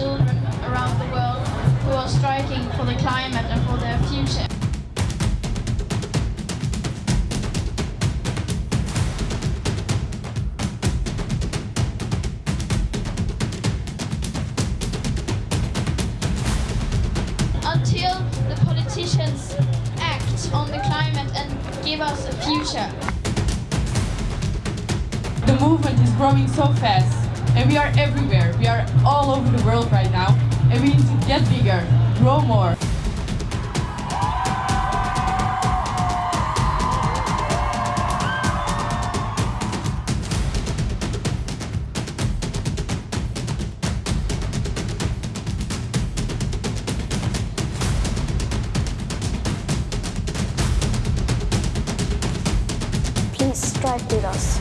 children around the world who are striking for the climate and for their future. Until the politicians act on the climate and give us a future. The movement is growing so fast and we are everywhere. We are all over the world right now and we need to get bigger, grow more. Please strike with us.